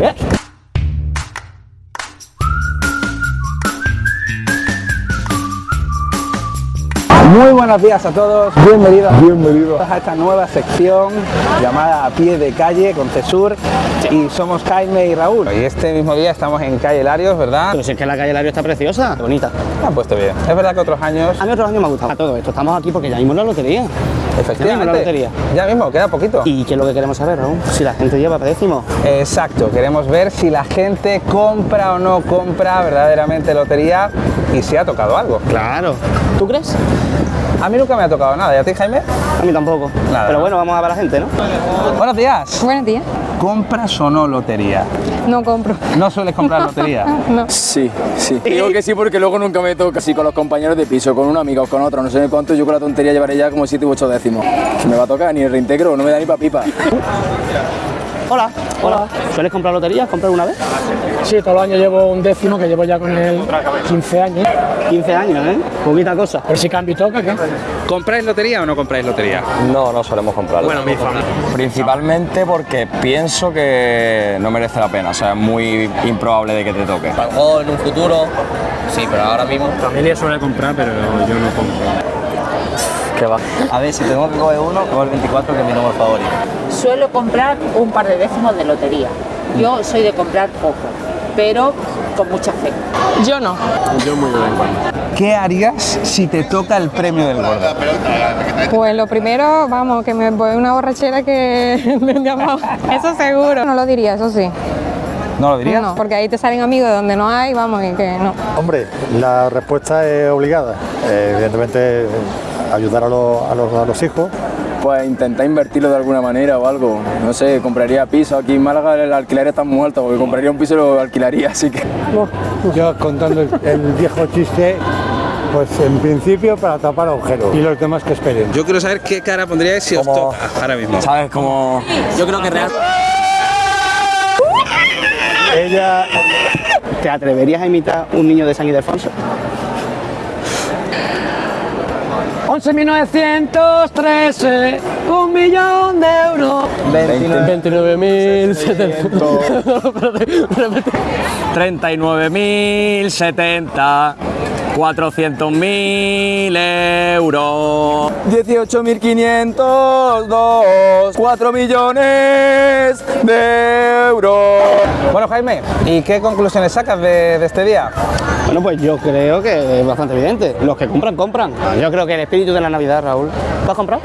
Yeah. Muy buenos días a todos, bienvenidos, bienvenidos a esta nueva sección llamada A Pie de Calle con Cesur y somos Jaime y Raúl. Y este mismo día estamos en Calle Larios, ¿verdad? Pero si es que la calle Lario está preciosa, bonita. Me han puesto bien. Es verdad que otros años, A mí otros años me ha gustado todo esto. Estamos aquí porque ya mismo la lotería. efectivamente, la lotería. ya mismo, queda poquito. ¿Y qué es lo que queremos saber, Raúl? Si la gente lleva décimo. Exacto, queremos ver si la gente compra o no compra verdaderamente lotería y si ha tocado algo. Claro. ¿Tú crees? A mí nunca me ha tocado nada, ¿y a ti Jaime? A mí tampoco. Nada. Pero bueno, vamos a ver a la gente, ¿no? Buenos días. Buenos días. ¿Compras o no lotería? No compro. ¿No sueles comprar lotería? Sí, sí. Digo que sí porque luego nunca me toca así con los compañeros de piso, con un amigo o con otro, no sé cuánto, yo con la tontería llevaré ya como 7 u 8 décimos. Me va a tocar ni el reintegro, no me da ni pa' pipa. Hola. Hola. ¿Sueles comprar loterías? ¿Comprar una vez? Sí, todos los años llevo un décimo que llevo ya con él 15 años. 15 años, ¿eh? Poquita cosa. Por si cambio y toca, ¿qué? ¿Compráis lotería o no compráis lotería? No, no solemos comprarlo. Bueno, mi familia. Principalmente porque pienso que no merece la pena, o sea, es muy improbable de que te toque. A lo mejor en un futuro, sí, pero ahora mismo. Familia suele comprar, pero yo no compro. A ver, si tengo que coger uno, cojo el 24, que es mi número favorito. Suelo comprar un par de décimos de lotería. Yo soy de comprar poco, pero con mucha fe. Yo no. ¿Qué harías si te toca el premio del gordo? Pues lo primero, vamos, que me voy a una borrachera que me han llamado. Eso seguro. No lo diría, eso sí. ¿No lo dirías? No, porque ahí te salen amigos de donde no hay, vamos, y que no. Hombre, la respuesta es obligada. Eh, evidentemente, ayudar a los, a los- a los hijos. Pues intentar invertirlo de alguna manera o algo. No sé, compraría piso. Aquí en Málaga el alquiler está muy alto, porque compraría un piso y lo alquilaría, así que... Yo contando el, el viejo chiste, pues en principio para tapar agujeros y los demás que esperen. Yo quiero saber qué cara pondríais si os toca ahora mismo. ¿Sabes? Como... Yo creo que real. Ella, ¿Te atreverías a imitar un niño de San Ildefonso? 11.913, un millón de euros. 39.070, 400.000 euros. 18.502, 4 millones de euros. Bueno, Jaime, ¿y qué conclusiones sacas de, de este día? Bueno, pues yo creo que es bastante evidente. Los que compran, compran. Yo creo que el espíritu de la Navidad, Raúl. ¿Tú has comprado?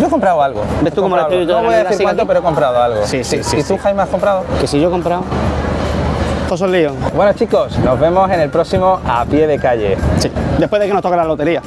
Yo he comprado algo. ¿Ves tú He cómo el espíritu algo. de No la voy a Navidad decir cuánto, pero he comprado algo. Sí, sí, sí, ¿Y tú, sí. Jaime, has comprado? Que si yo he comprado. Todos son líos. Bueno, chicos, nos vemos en el próximo A Pie de Calle. Sí. Después de que nos toque la lotería.